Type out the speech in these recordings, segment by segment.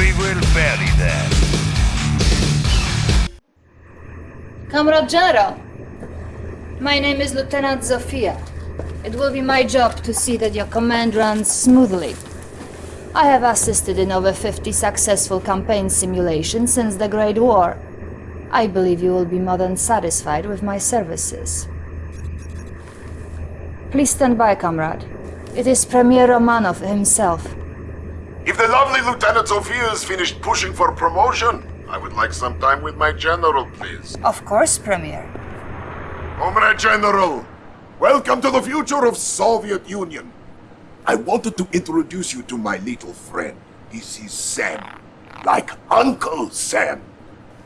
We will bury them. Comrade General, my name is Lieutenant Zofia. It will be my job to see that your command runs smoothly. I have assisted in over 50 successful campaign simulations since the Great War. I believe you will be more than satisfied with my services. Please stand by, comrade. It is Premier Romanov himself. If the lovely Lieutenant Zofia has finished pushing for promotion, I would like some time with my general, please. Of course, Premier. Comrade General, welcome to the future of Soviet Union. I wanted to introduce you to my little friend. This is Sam. Like Uncle Sam.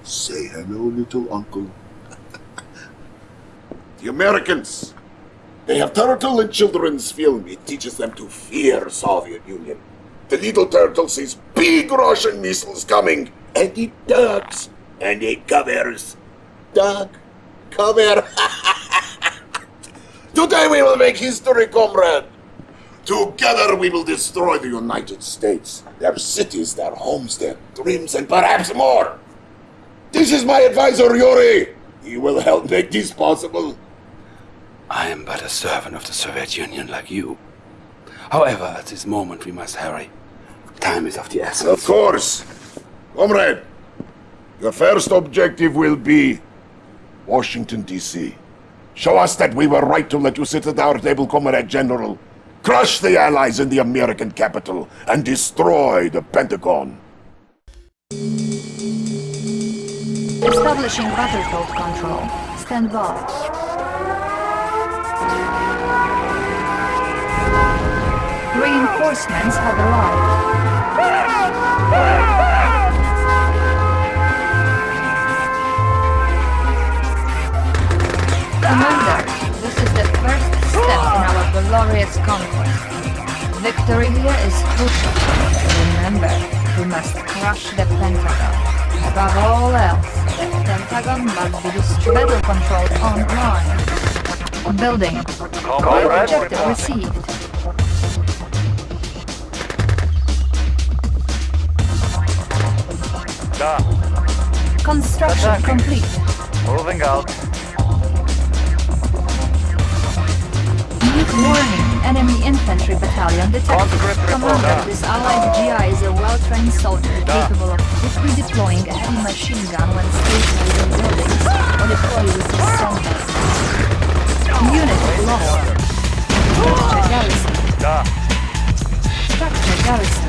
Say hello, little uncle. the Americans. They have turtle in children's film. It teaches them to fear Soviet Union. The little turtle sees big Russian missiles coming, and it ducks, and it covers. Duck, cover. Today we will make history, comrade. Together we will destroy the United States, their cities, their homes, their dreams, and perhaps more. This is my advisor, Yuri. He will help make this possible. I am but a servant of the Soviet Union like you. However, at this moment we must hurry. Time is of the essence. Of course. Comrade, your first objective will be Washington, D.C. Show us that we were right to let you sit at our table, Comrade General. Crush the Allies in the American capital and destroy the Pentagon. Establishing battlefield control. Stand by. Reinforcements have arrived. Commander, this is the first step in our glorious conquest. Victory here is crucial. Remember, we must crush the Pentagon. Above all else, the Pentagon must be battle controlled online. Building. Objective received. Da. Construction Attacking. complete. Moving out. Warning, enemy infantry battalion detected. Commander, this allied GI is a well-trained soldier Da. capable of quickly deploying a heavy machine gun when stationed within buildings or deploy with his senders. Unit lost. Structure garrison. Structure garrison.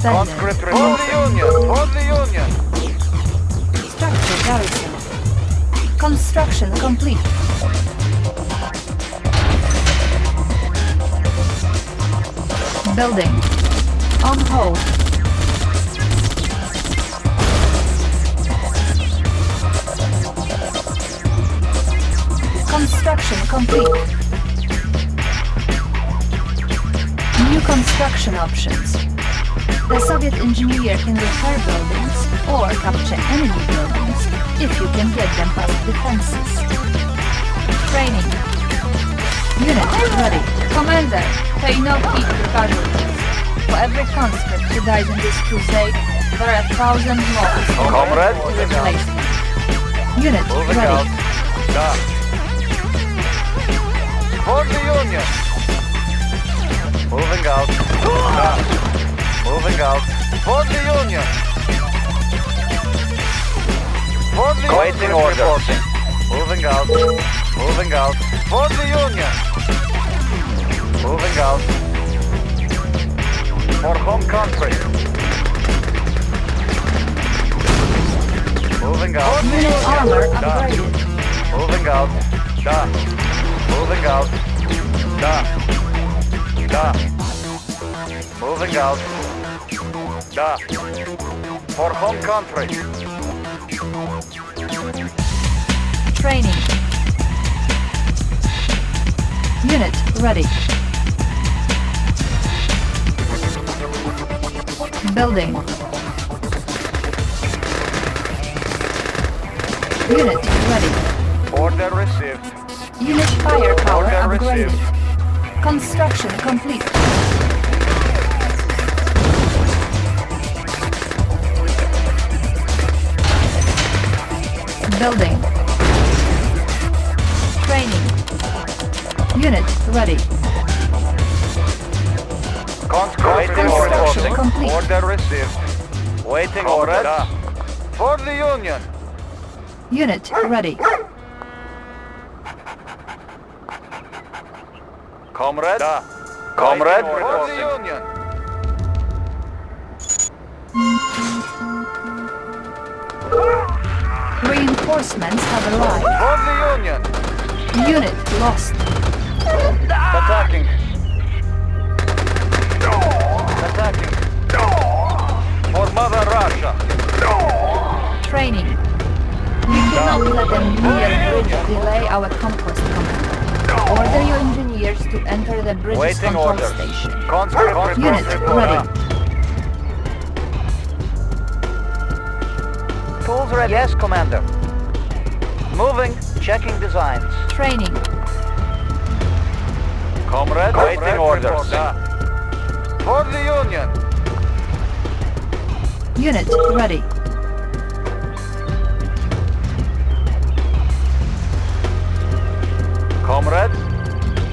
Abandoned. Conscript report. For the Union. For the Union. Structure garrison. Construction complete. Building. On hold. Construction complete. New construction options. The Soviet engineer can repair buildings or capture enemy buildings if you can get them past defenses. Training. Unit ready. Commander, pay no heed to casualties. For every conscript who dies in this crusade, there are a thousand more Comrade, to replace. Unit Moving ready. out. For the Union. Moving out. Da. Moving out. For the Union. For the Awaiting Union. orders. Reporting. Moving out. Moving out. For the Union. Moving out. For home country. Moving out. Unit armor upgraded. Moving out. Da. Moving out. Da. Da. Moving out. Da. For home country. Training. Unit ready. Building. Unit ready. Order received. Unit firepower Order upgraded. received. Construction complete. Building. Training. Unit ready. Conscript Construction complete. Order received. Waiting orders. For the Union. Unit ready. Comrade. Comrade. For the Union. Reinforcements have arrived. For the Union. Unit lost. Attacking. Attacking. For Mother Russia. Training. We cannot let them near bridge delay our conquest commander. Order your engineers to enter the bridge's Waiting control orders. station. Conscript Unit report. ready. Tools ready. Yes, Commander. Moving. Checking designs. Training. Comrade, waiting orders. For the Union. Unit ready. Comrade.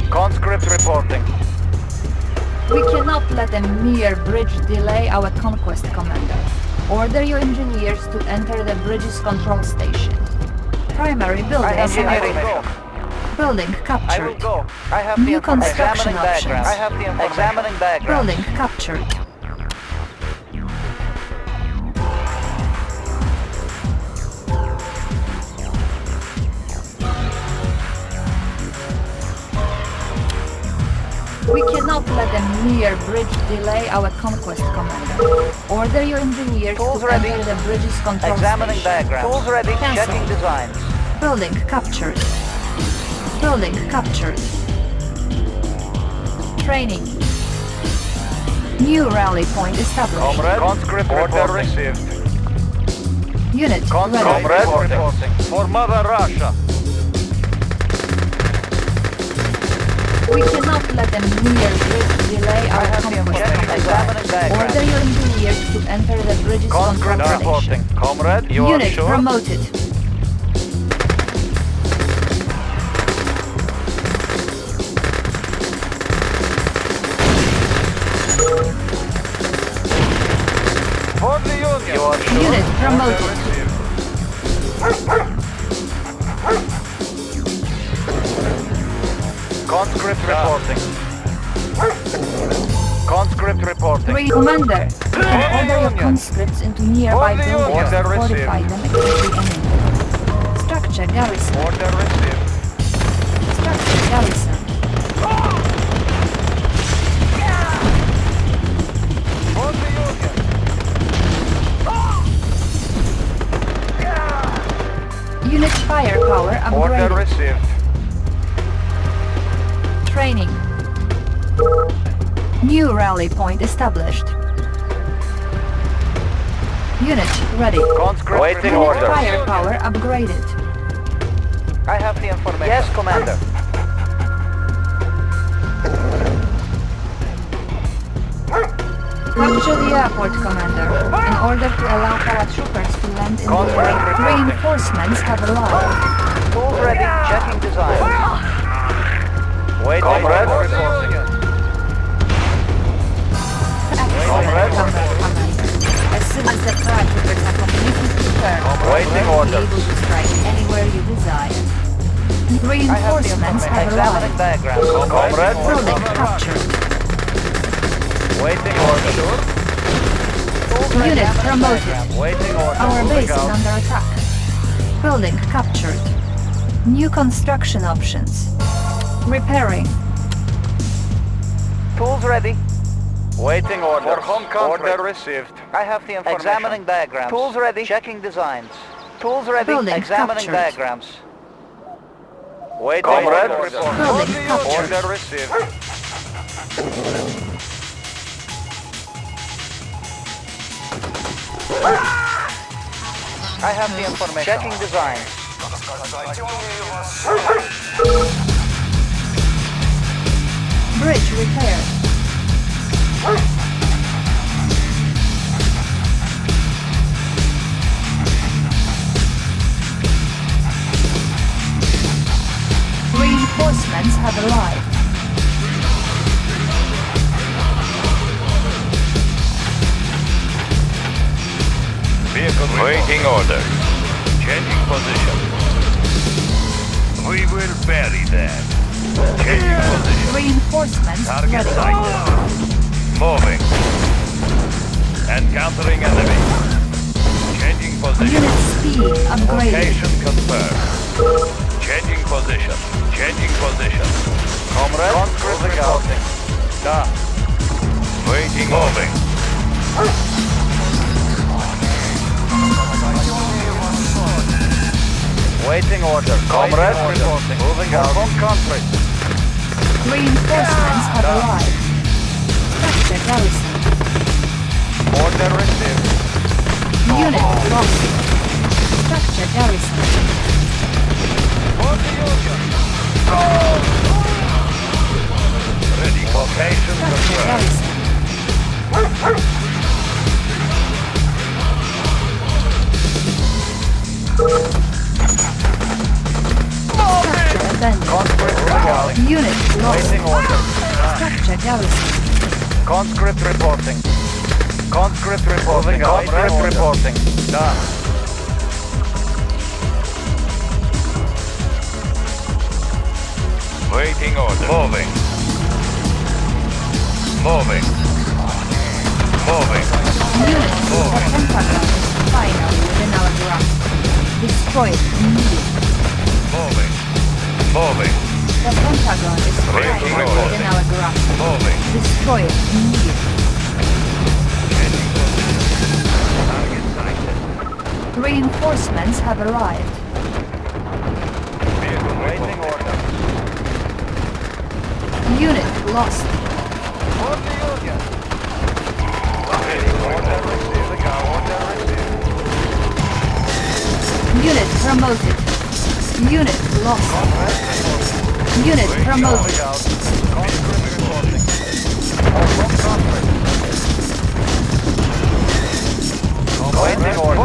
Conscript reporting. We cannot let a mere bridge delay our conquest commander. Order your engineers to enter the bridge's control station. Primary building the Building I will captured. go. I have New the construction options. I have the. Examining diagrams. Building captured. We cannot let a near bridge delay our conquest commander. Order your engineers Tools to ready. enter the bridge's control Examining station. diagrams. Tools ready. Cancel. Checking designs. Building captured. Building captured. Training. New rally point established. Comrade. Conscript order received. Unit ready. Comrade reporting. For Mother Russia. We cannot let them near bridge delay our I have the conquest information. commander. Examining diagrams. Order your engineers to enter the bridge's Conscript control reporting. Comrade, you Unit are sure? promoted. Unit promoted. Conscript reporting. Conscript reporting. Three commander. You can order your conscripts into nearby buildings Order fortify them against the enemy. Structure garrison. Order received. Structure garrison. Order upgraded. received. Training. New rally point established. Unit ready. Conscript Waiting Unit orders. firepower upgraded. I have the information. Yes, Commander. Capture the airport, Commander, in order to allow paratroopers to land in the Conscript area. reporting. Reinforcements have arrived. Tools ready. Checking design. Waiting Comrade. reporting. Excellent, Comrade. Comrade As soon as the paratroopers are completely prepared, Waiting you will be orders. able to strike anywhere you desire. Reinforcements have Examining arrived. diagrams. Comrade. Building captured. Waiting order. Unit promoted. Waiting order. Our base is under attack. Building captured. New construction options. Repairing. Tools ready. Waiting order. For home country. Order received. I have the information. Examining diagrams. Tools ready. Checking designs. Tools ready. Building Examining captured. diagrams. Waiting Comrade, order. report. Building Order captured. Order received. I have the information. Checking design. Bridge repaired. Bury. Changing position. Reinforcements Target ready. sighted. Moving. Encountering enemy. Changing position. Unit speed upgraded. Location confirmed. Changing position. Changing position. Comrade, moving out. Da. Waiting. Moving. Ah! Waiting order. Comrade, reporting. Moving out. From country. Reinforcements have arrived. Structure garrison. Order received. Unit lost. Structure garrison. For the Union. Ready. Location Structure confirmed. garrison. Structure abandoned. Conscript reporting. Unit lost. Structure garrison. Conscript reporting. Conscript reporting. Conscript reporting. Da. Waiting order. Moving. Moving. Moving. Unit the Pentagon is finally within our grasp. Destroy it immediately. Moving. Moving. The Pentagon is Breaking order. our grasp. Moving. Destroy it immediately. Reinforcements have arrived. Waiting order. Unit lost. The Union. Unit promoted. Unit lost. Unit promoted. Waiting order.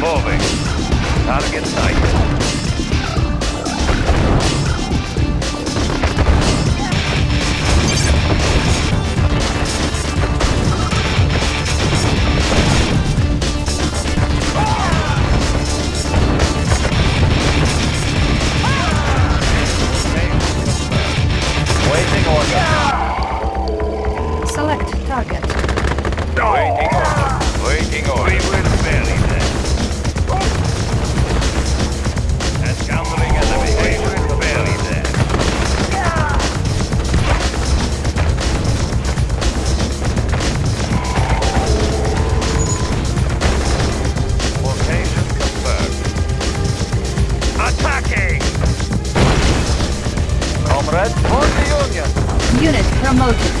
Moving. Target sighted. Comrade, for the Union. Unit promoted.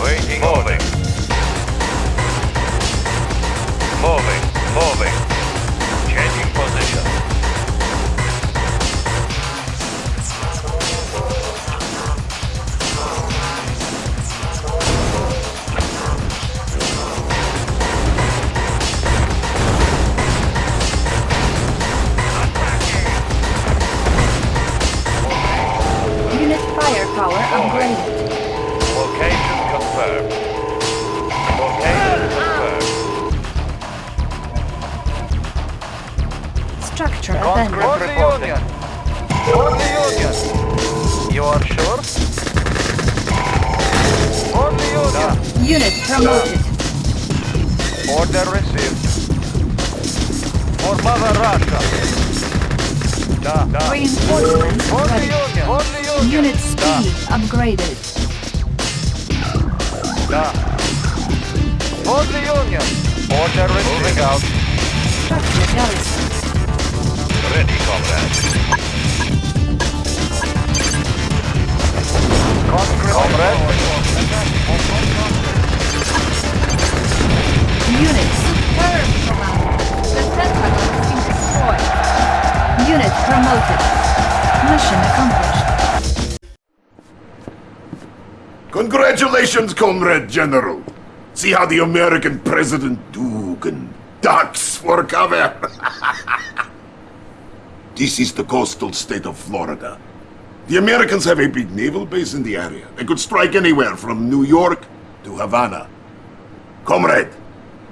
Waiting Moving. Moving. Moving. Comrade General. See how the American President Dugan ducks for cover. this is the coastal state of Florida. The Americans have a big naval base in the area. They could strike anywhere from New York to Havana. Comrade,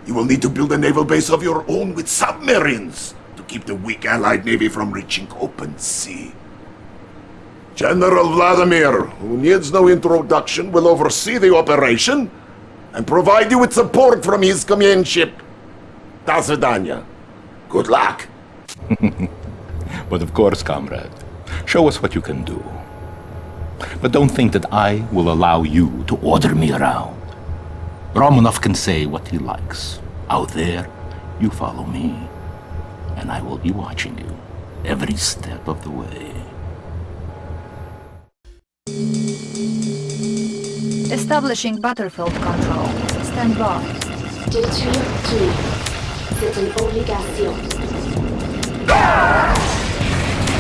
you will need to build a naval base of your own with submarines to keep the weak Allied Navy from reaching open sea. General Vladimir, who needs no introduction, will oversee the operation and provide you with support from his companionship. Tazadanya, good luck. but of course, comrade, show us what you can do. But don't think that I will allow you to order me around. Romanov can say what he likes. Out there, you follow me, and I will be watching you every step of the way. Establishing battlefield control. Stand by. Détruire tout. C'est une obligation.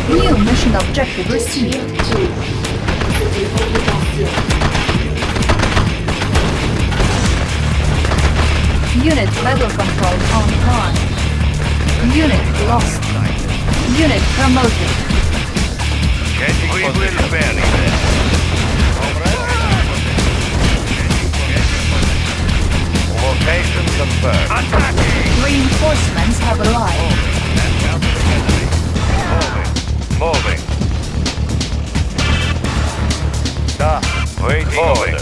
New mission objective received. Détruire tout. C'est une obligation. Unit battle control on time. Unit lost. Unit promoted. Location confirmed. Attacking! Reinforcements have arrived. Moving. Moving. Da. Waiting confirmed.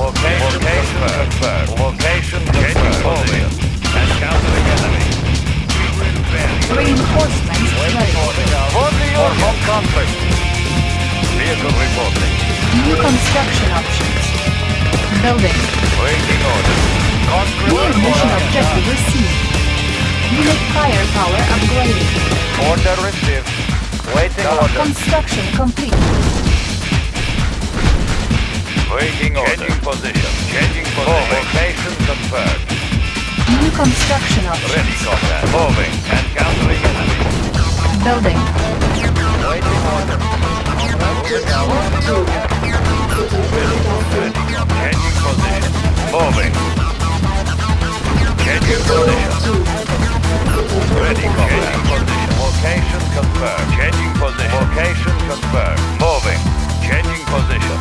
Location confirmed. Order. Construction complete. Waiting order. Changing position. Changing position. Location confirmed. New construction options. Ready, comrade. Moving and countering enemy. Building. Waiting order. Ready. Changing position. Moving. Changing position. Ready, comrade. Changing position. Location confirmed. Changing position. Location confirmed. Moving. Changing position.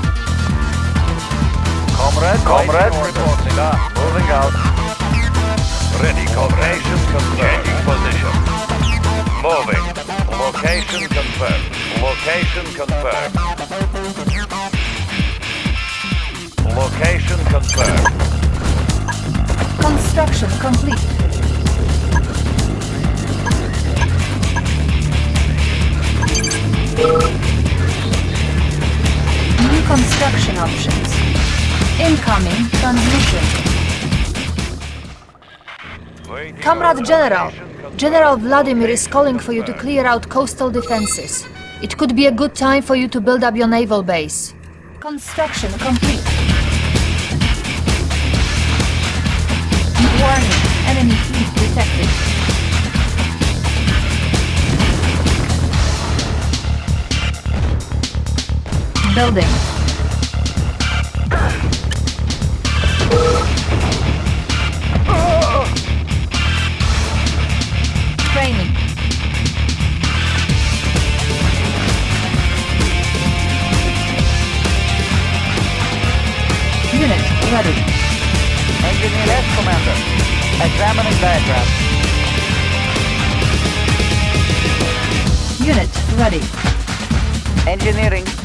Comrade. Comrade. Reporting. Da. Moving out. Ready, location confirmed. Changing position. Moving. Location confirmed. Location confirmed. Location confirmed. Construction complete. New construction options. Incoming transmission. Comrade. General, General Vladimir is calling for you to clear out coastal defenses. It could be a good time for you to build up your naval base. Construction complete. Building. Training. Unit ready. Engineer yes, Commander. Examining diagram. Unit ready. Engineering.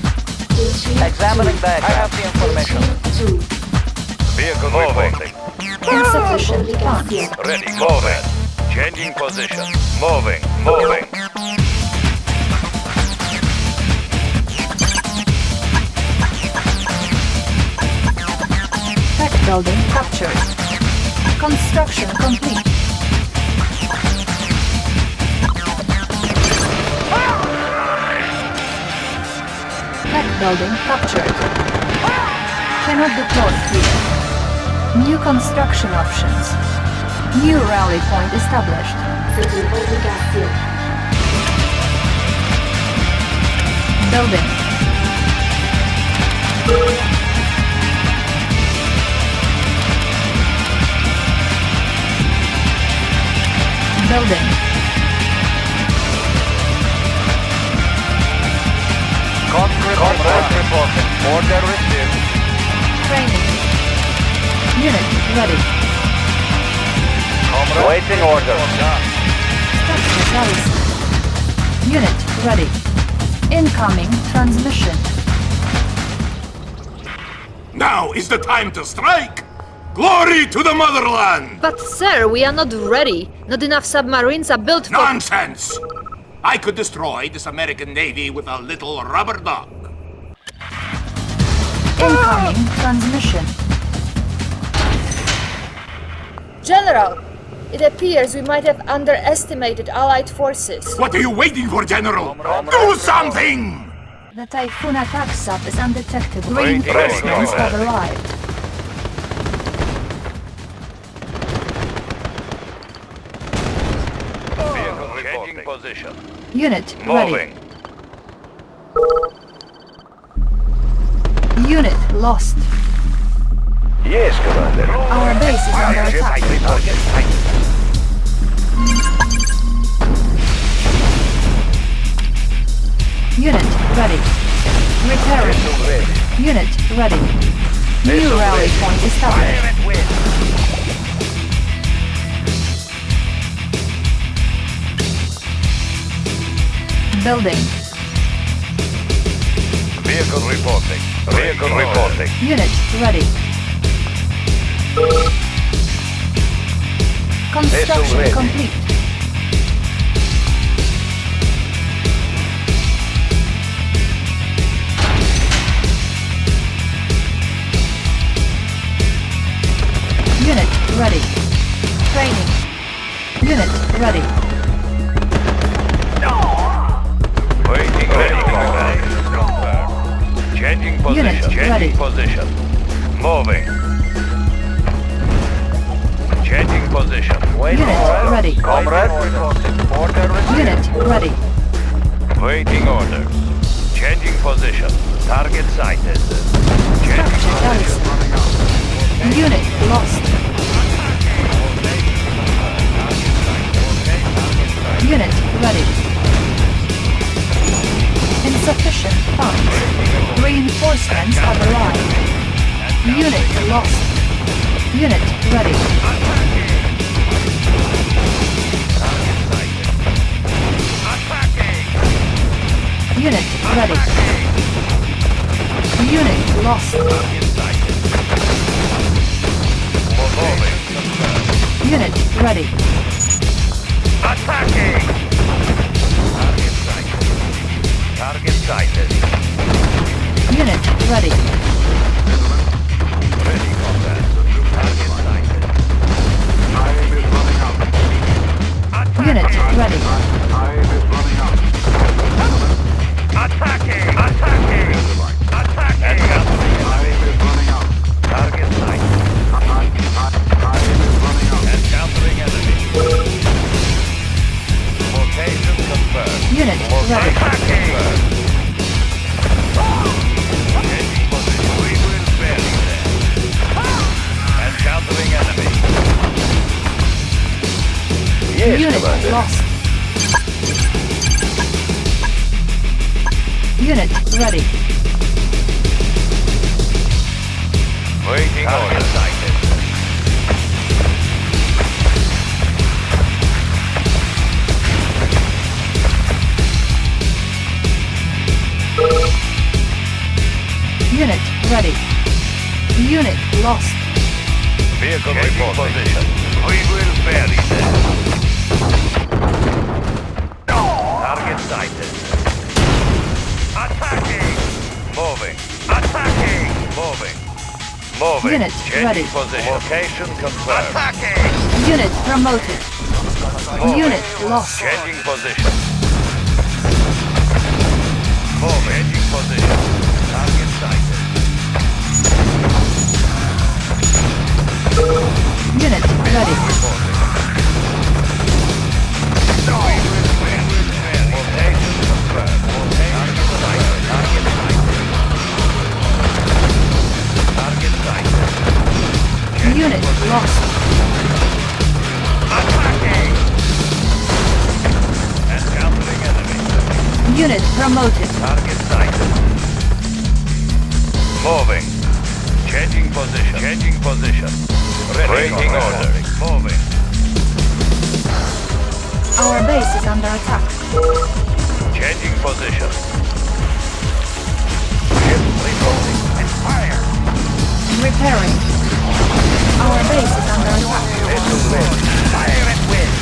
Détruire Examining tout. diagram. I have the information. Détruire. Vehicle reporting. Insufficient funds. Ready, moving. Changing position. Moving, moving. Tech building captured. Construction complete. Building captured. Cannot deploy here. New construction options. New rally point established. Building. Building. Conscript report reporting. Order received. Training. Unit ready. Comrade. Waiting order. Structure. Unit ready. Incoming transmission. Now is the time to strike! Glory to the motherland! But sir, we are not ready. Not enough submarines are built for... Nonsense! I could destroy this American Navy with a little rubber duck. Incoming transmission. General, it appears we might have underestimated Allied forces. What are you waiting for, General? Do something! The Typhoon attack sub is undetected. Reinforcements order. have arrived. Vehicle changing position. Unit ready. Unit lost. Yes, Commander. Our base is under attack. Unit ready. Repairing. Unit ready. New rally point established. Building. Vehicle reporting. Vehicle reporting. Unit ready. Construction ready. complete. Unit ready. Training. Unit ready. Position. Moving. Changing position. Unit ready. Comrade reporting. Order received. Unit ready. Waiting orders. Changing position. Target sighted. Changing Structure position. Unit lost. Unit ready. Insufficient funds. Reinforcements have arrived. Unit lost. Unit ready. Unit ready. Unit lost. Unit ready. Attacking! Target sighted. Unit ready. Ready, combat. Target sighted. Time is running out. Attack. Unit ready. Time is running out. Attacking! Attacking! Attacking! Time is running out. Target sighted. Time is running out. Encountering enemy. Location confirmed. Unit ready. Attacking! Unit lost. Unit ready. Waiting order. Sighted. Unit ready. Unit lost. Vehicle report position. We will bury them. Sighted. Attacking! Moving. Attacking! Moving. Moving. Unit Changing ready. position. Location confirmed. Unit promoted. Moving. Unit lost. Changing position. Moving. Changing position. Target sighted. Unit ready. Location Unit lost. Encountering enemy. Unit promoted. Target sighted. Moving. Changing position. Changing position. Ready. Waiting order. Moving. Our base is under attack. Changing position. Repairing. Our base is under attack. This is wind. Fire and wind.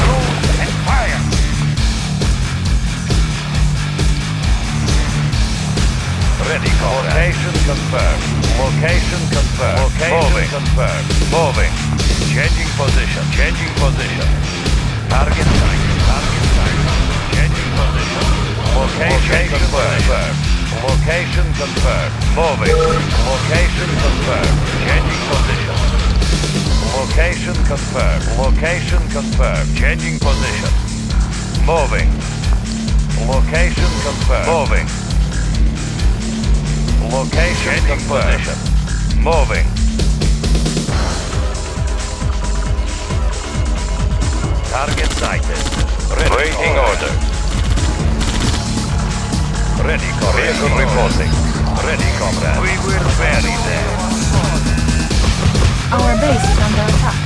Cruise and fire. Ready. Location confirmed. Location confirmed. Location confirmed. Moving. Changing position. Changing position. Target sight. Target sight. Changing position. Location, confirmed. Location confirmed. Moving. Location confirmed. Changing position. Location confirmed. Location confirmed. Changing position. Moving. Location confirmed. Moving. Location confirmed. position. Moving. Target sighted. Ready Waiting order. Ready, comrade. Vehicle reporting. Ready, comrade. We will bury them. Our base is under attack.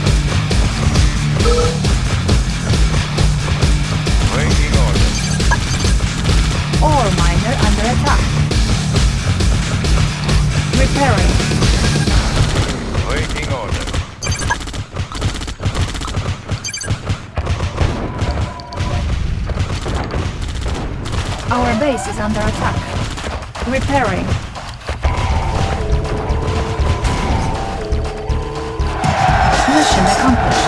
Waiting order. Ore miner under attack. Repairing. Our base is under attack. Repairing. Mission accomplished.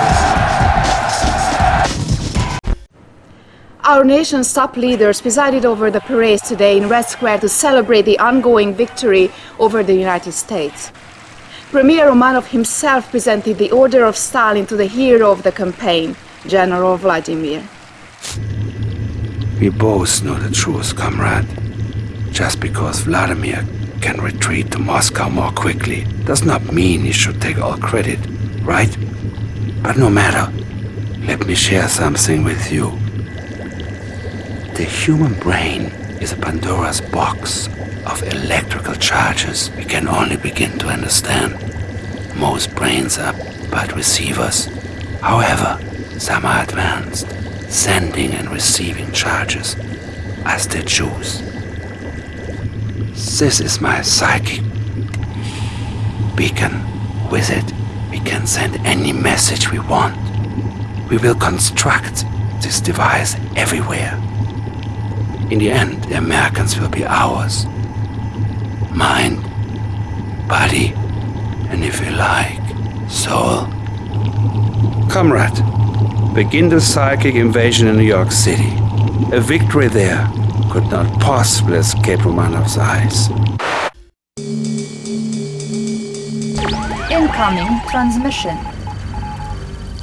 Our nation's top leaders presided over the parade today in Red Square to celebrate the ongoing victory over the United States. Premier Romanov himself presented the Order of Stalin to the hero of the campaign, General Vladimir. We both know the truth, comrade. Just because Vladimir can retreat to Moscow more quickly does not mean he should take all credit, right? But no matter, let me share something with you. The human brain is a Pandora's box of electrical charges we can only begin to understand. Most brains are but receivers. However, some are advanced, sending and receiving charges as they choose. This is my psychic beacon. With it, we can send any message we want. We will construct this device everywhere. In the end, the Americans will be ours. Mind, body, and if you like, soul. Comrade, begin the psychic invasion in New York City. A victory there could not possibly escape Romanov's eyes. Incoming transmission.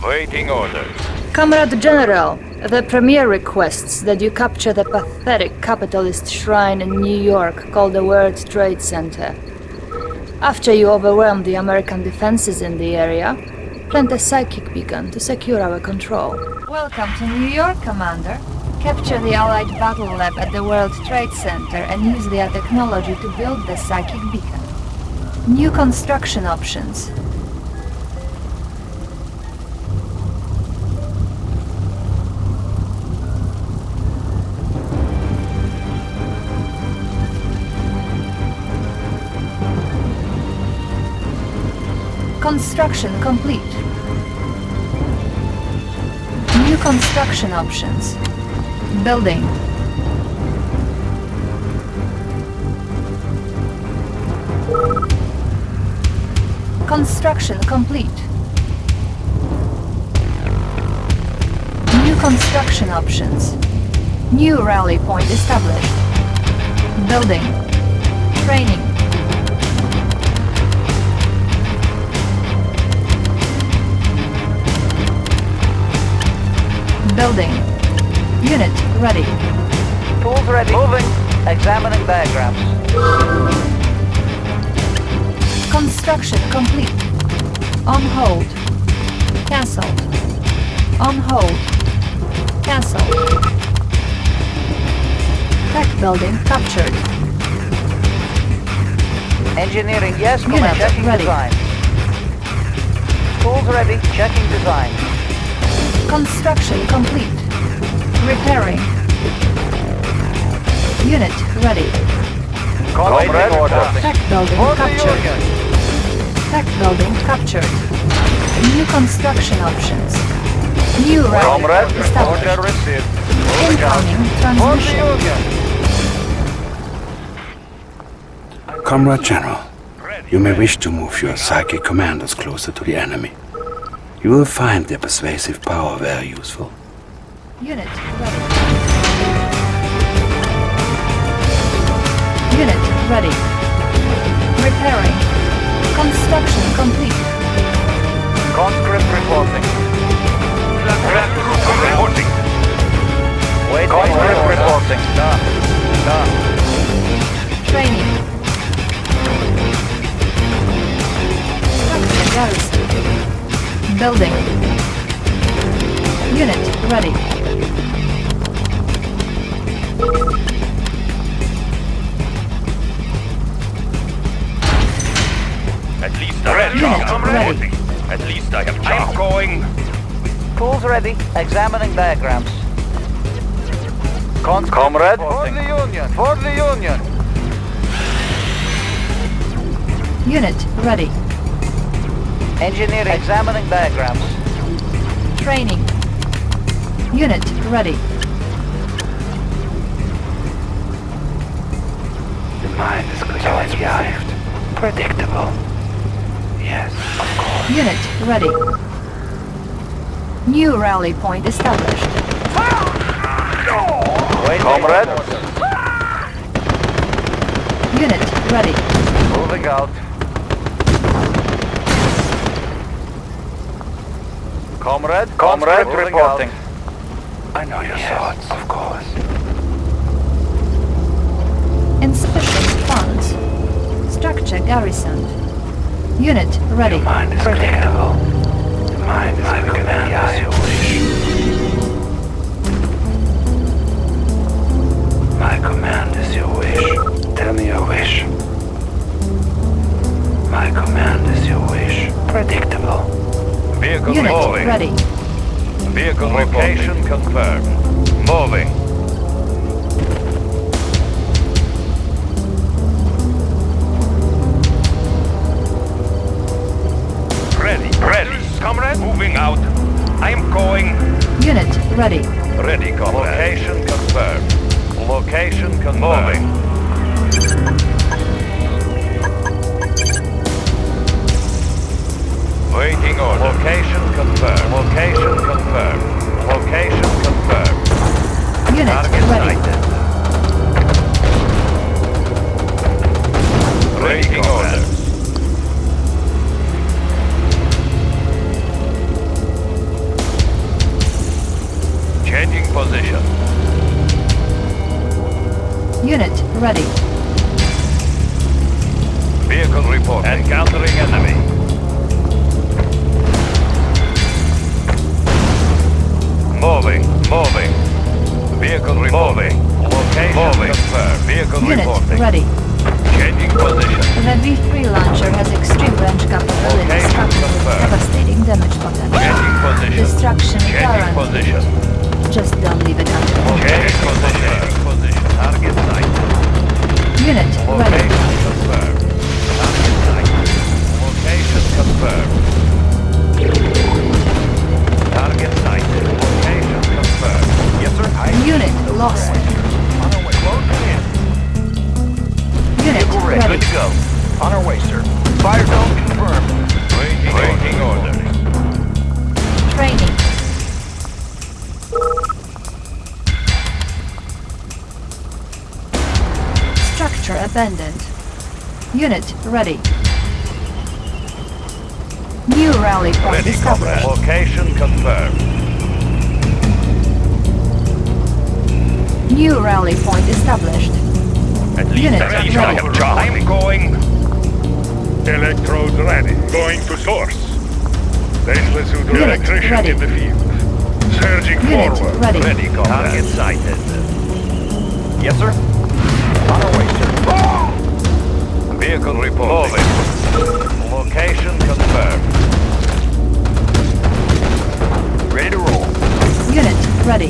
Waiting orders. Comrade General, the Premier requests that you capture the pathetic capitalist shrine in New York called the World Trade Center. After you overwhelm the American defenses in the area, plant a psychic beacon to secure our control. Welcome to New York, Commander. Capture the Allied Battle Lab at the World Trade Center and use their technology to build the psychic beacon. New construction options. Construction complete. New construction options. Building. Construction complete. New construction options. New rally point established. Building. Training. Building. Unit ready. Tools ready. Moving. Examining diagrams. Construction complete. On hold. Cancelled. On hold. Cancelled. Tech building captured. Engineering, yes, Unit command. Checking ready. design. Tools ready. Checking design. Construction complete. Repairing. Unit ready. Comrade order. Tech building For captured. Tech building captured. New construction options. New rally Comrade, point order established. received. Incoming transmission. Comrade General, you may wish to move your psychic commanders closer to the enemy. You will find their persuasive power very useful. Unit ready. Unit ready. Repairing. Construction complete. Conscript reporting. Reporting. Wait, conscript reporting. Done. Done. Training. Structure garrison. Building. Unit ready. At least I have Unit ready. At least I have charm. I'm going. Tools ready. Examining diagrams. Con Comrade. For the Union. For the Union. Unit ready. Engineering. Examining diagrams. Training. Unit ready. The mind is clearly arrived. Predictable. Yes, of course. Unit ready. New rally point established. Wait, comrade. Unit ready. Moving out. Comrade. Comrade reporting. I know your thoughts, of course. Insufficient funds. Structure garrisoned. Unit ready. Your mind is predictable. The mind is quicker than the eye you wish. My command is your wish. Tell me your wish. My command is your wish. Predictable. Vehicle Unit moving. ready. Vehicle location confirmed. Moving. Ready. Ready. Comrade. Moving out. I am going. Unit ready. Ready, comrade. Location confirmed. Location confirmed. Moving. Waiting order. Location confirmed. Location confirmed. Location confirmed. Unit Target ready. sighted. Waiting order. Changing position. Unit ready. Vehicle report. Encountering enemy. Moving, moving. Vehicle reporting. Location moving. confirmed. Vehicle Unit reporting. ready. Changing position. The V3 launcher has extreme range capabilities Location coupled with confirmed. devastating damage potential. Changing position. Destruction Changing guaranteed. position. Just don't leave it Unit ready. New rally point Ready, comrade. established. Location confirmed. New rally point established. At least, Unit at least I ready. have Charlie. I'm going. Electrodes ready. Going to source. Stainless suit electrician ready. in the field. Surging Unit forward. ready. Ready, comrade. Target sighted. Yes, sir. On our way, sir. Vehicle reporting. Moving. Location confirmed. Ready to roll. Unit ready.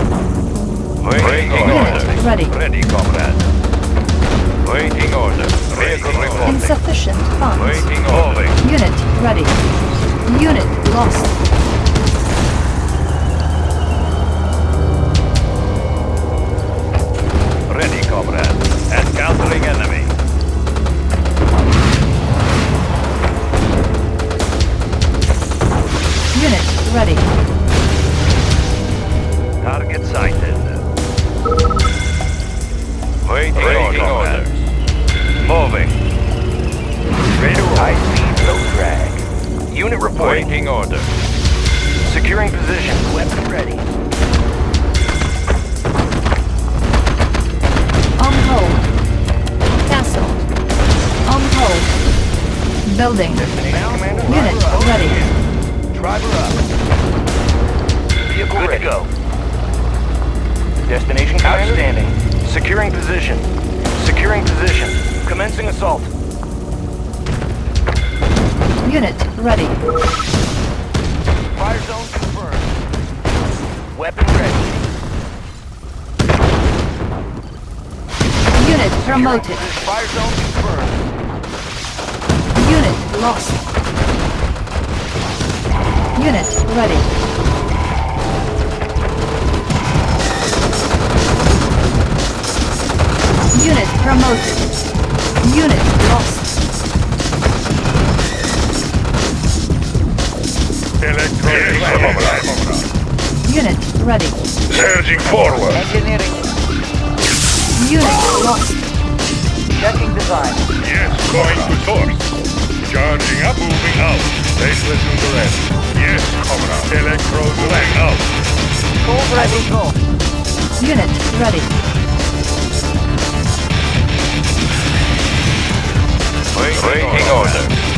Waiting Unit order. ready. Ready, comrade. Waiting order. Vehicle reporting. Insufficient funds. Waiting order. Unit ready. Unit lost. Ready. Target sighted. Waiting, Waiting orders. Moving. Ready to. High speed, low drag. Unit reporting. Waiting order. Securing position. Weapon ready. On hold. Castle. On hold. Building. Unit ready. Driver up. Vehicle Good ready. to go. Destination commander? Outstanding. Securing position. Securing position. Commencing assault. Unit ready. Fire zone confirmed. Weapon ready. Unit promoted. Fire zone confirmed. Unit lost. Unit ready. Unit promoted. Unit lost. Electrodes ready. Unit ready. Surging forward. Engineering. Unit lost. Checking design. Yes, going to source. Charging up, moving out. Stainless suit ready. Yes, comrade. Electrodes ready. Out. Cold ready. Go. Unit ready. Waiting order.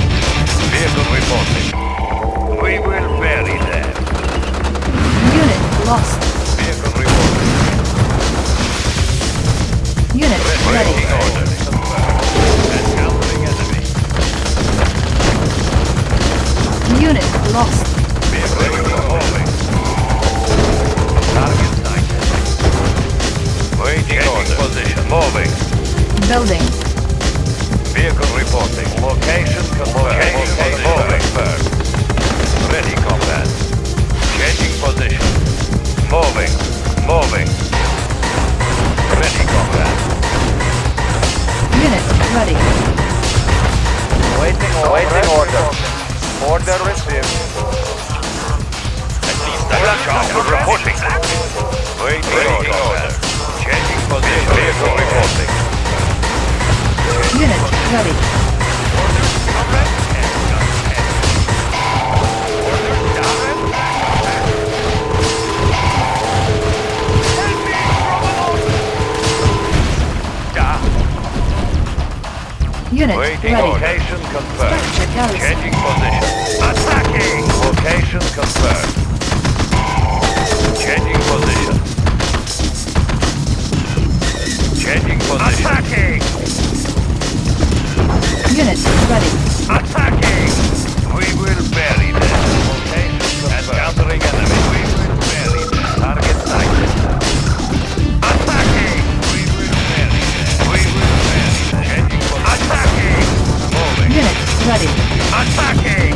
Will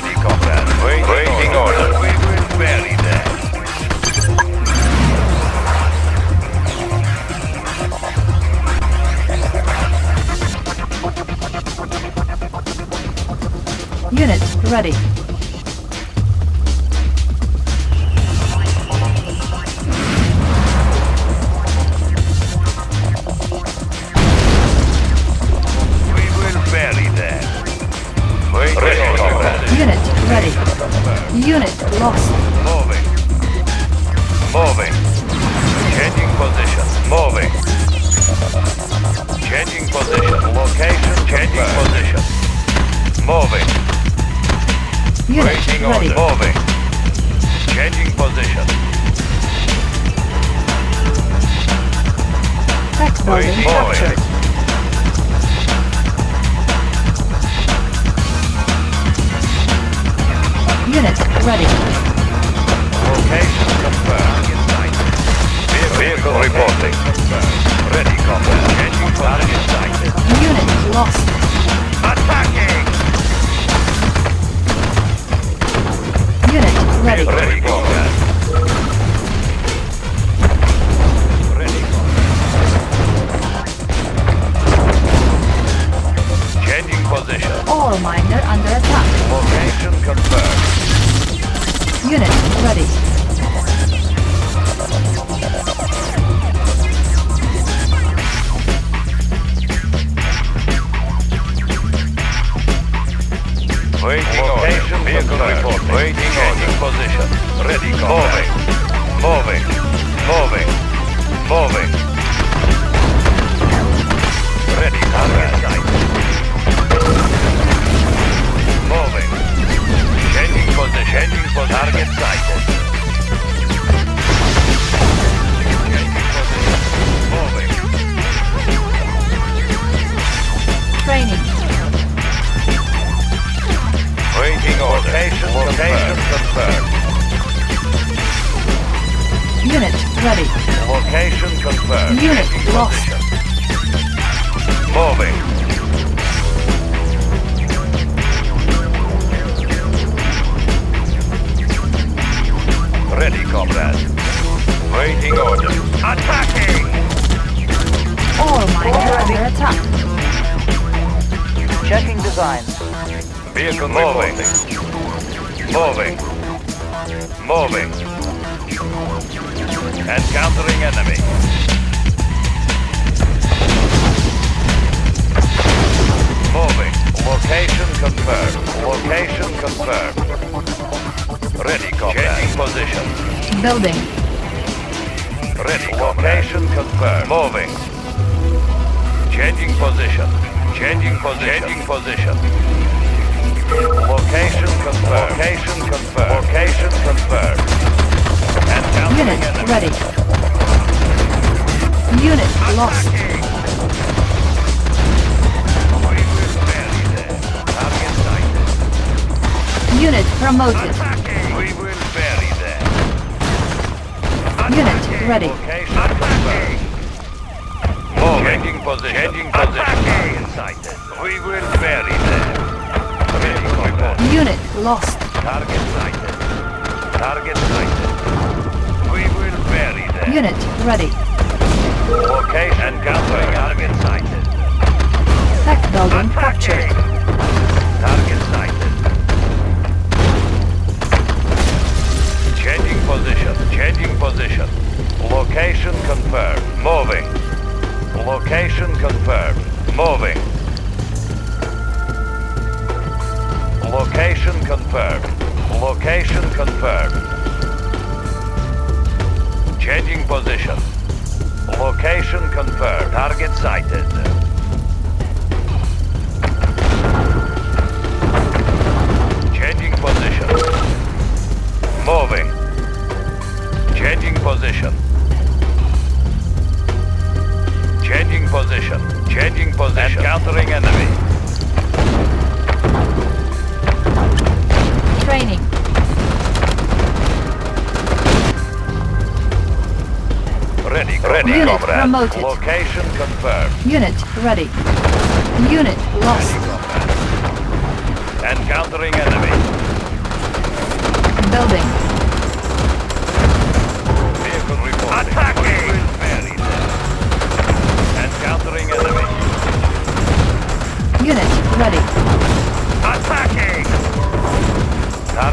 Ready. Waiting, Waiting order. We will bury that. Unit ready. Waiting Location vehicle report. Waiting Changing position. Ready, combat. Moving. Moving. Moving. Ready, combat. Moving. Changing position. Changing position. Target sighted. Moving. Training. Location, location confirmed. Unit ready. Location confirmed. Unit Changing lost. Moving. Ready, comrade. Waiting orders. Attacking! All miner under attack. Checking designs. Vehicle moving. Moving. Moving. Encountering enemy. Moving. Location confirmed. Location confirmed. Ready, combat. Changing position. Building. Ready, location confirmed. Moving. Changing position. Changing position. Changing position. Location confirmed. Location confirmed. Location confirmed. Encountering Unit enemy. ready. Unit lost. We will bury them. Target sighted. Unit promoted. We will bury them. Unit ready. Location confirmed. Moving. Changing position. Changing position. Target sighted. We will bury them. Unit lost. Target sighted. Target sighted. We will there. Unit ready. Location countering target sighted. Tech building captured. Target sighted. Changing position. Changing position. Location confirmed. Moving. Location confirmed. Moving. Location confirmed. Location confirmed. Changing position. Location confirmed. Target sighted. Changing position. Moving. Changing position. Changing position. Changing position. Encountering enemy. Training. Ready, ready, Unit comrade. promoted. Location confirmed. Unit ready. Unit lost. Encountering enemy. Building. Vehicle reporting. Attacking! Encountering enemy. Unit ready.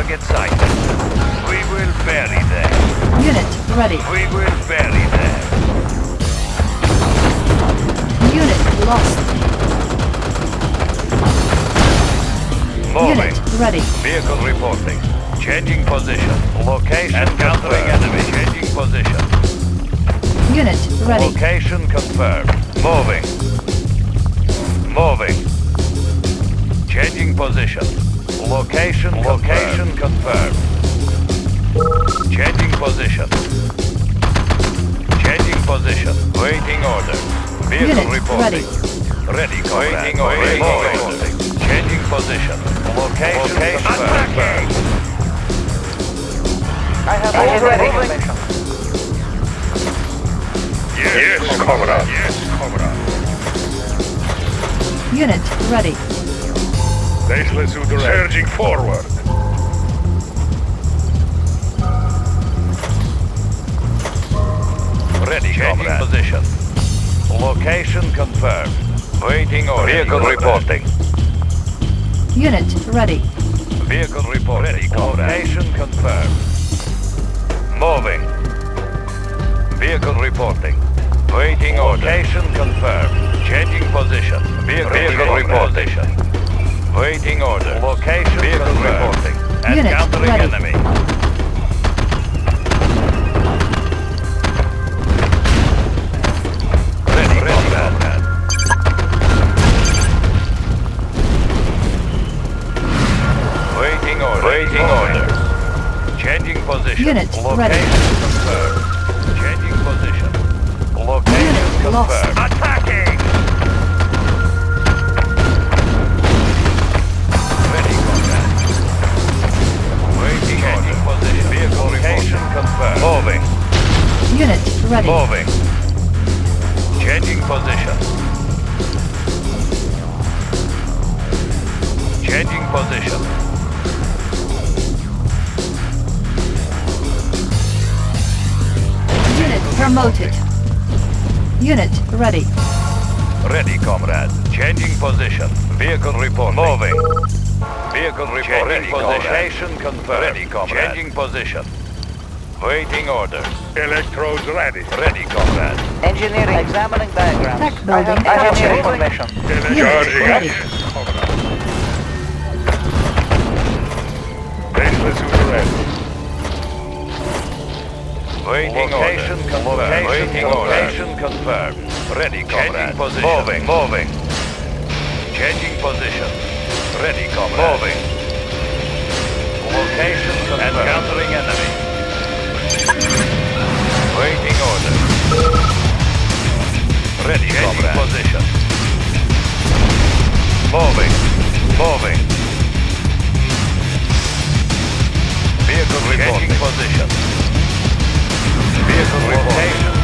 Target sighted. We will bury them. Unit ready. We will bury them. Unit lost. Moving. Unit ready. Vehicle reporting. Changing position. Location Encountering enemy. Changing position. Unit ready. Location confirmed. Moving. Moving. Changing position. Location location confirmed. Changing position. Changing position. Waiting order. Vehicle Unit reporting. ready. Ready, comrade. Waiting order. Waiting order. Changing position. Location confirmed. I have already Yes, comrade. Yes, comrade. Unit ready. Baseless to Surging forward. Ready, Changing position. Location confirmed. Waiting order. Vehicle reporting. Unit ready. Vehicle reporting. Ready, Location confirmed. Moving. Vehicle reporting. Waiting order. Location confirmed. Changing position. Vehicle, Vehicle reporting. Waiting order. Location Vehicle reporting. Unit Encountering ready. enemy. Ready, ready, comrade. Waiting order. Waiting order. Changing position. Unit Location ready. Comrade. Changing position. Waiting orders. Electrodes ready. Ready, comrade. Engineering examining diagrams. Tech I building have, I have captured. information. Charging ready. Baseless to ready. Waiting location confirmed. Waiting location confirmed. Ready, comrade. Changing position. Moving. Moving. Changing position. Ready, comrade. Moving. Ready, Changing comrade. position. Moving. Moving. Vehicle reporting. Position. Vehicle location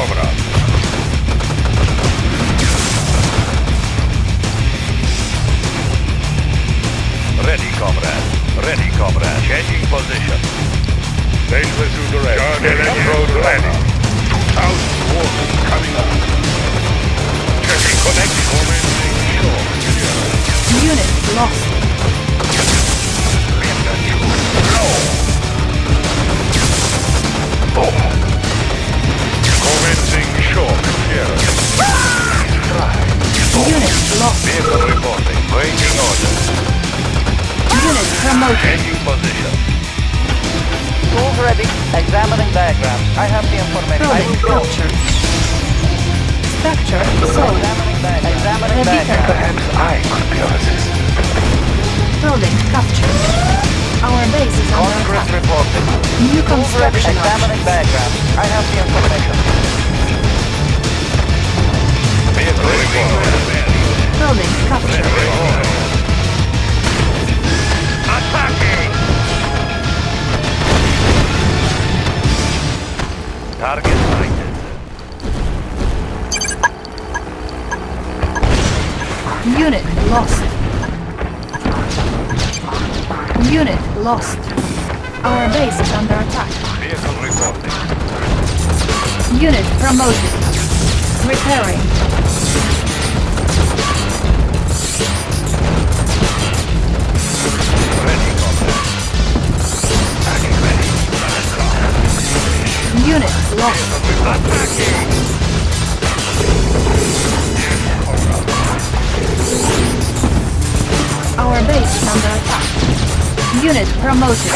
Yes, comrade. Ready, comrade. Ready, comrade. Changing position. Stationless to the rest. Electrode ready. 2,000 watts coming up. Checking connection. Commencing shock. Unit lost. Commencing shock. Here. Unit lost. Vehicle reporting. Waiting order. Unit promoted. Changing position. Tools ready. Examining diagrams. I have the information. I Building will go. captured. Structure sold. Examining diagrams. Examining The beacon. I could be of assistance. Building captured. Our base is under Congress attack. reporting. New construction Examining options. diagrams. I have the information. Vehicle reporting. Building captured. Attacking! Target sighted. Unit lost. Unit lost. Our base is under attack. Vehicle reporting. Unit promoted. Repairing. Unit promoted.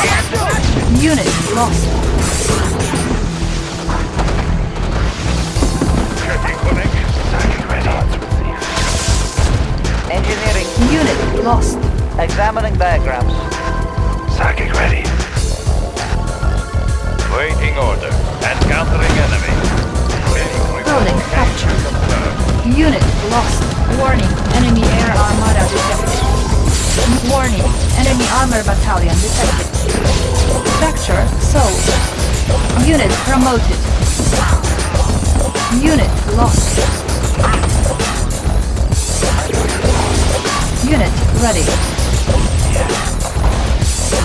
Unit lost. Unit lost. Examining diagrams. Psychic ready. Waiting order. Encountering enemy. Building captured. Unit lost. Warning. Enemy air armada detected. Warning. Enemy armor battalion detected. Structure sold. Unit promoted. Unit lost. Unit ready.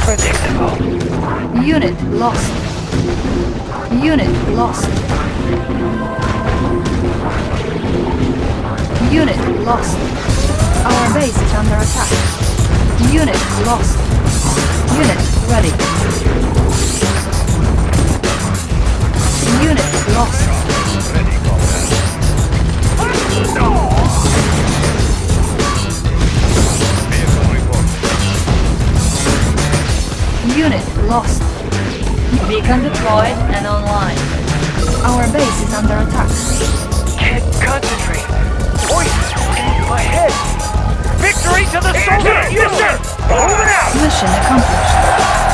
Predictable. Unit lost. Unit lost. Unit lost. Our base is under attack. Unit lost. Unit ready. Unit lost. Unit lost. Beacon deployed and online. Our base is under attack. Can't concentrate. Voices ringing in my head. Victory to the soldier! Yes, sir! Moving out! Mission accomplished.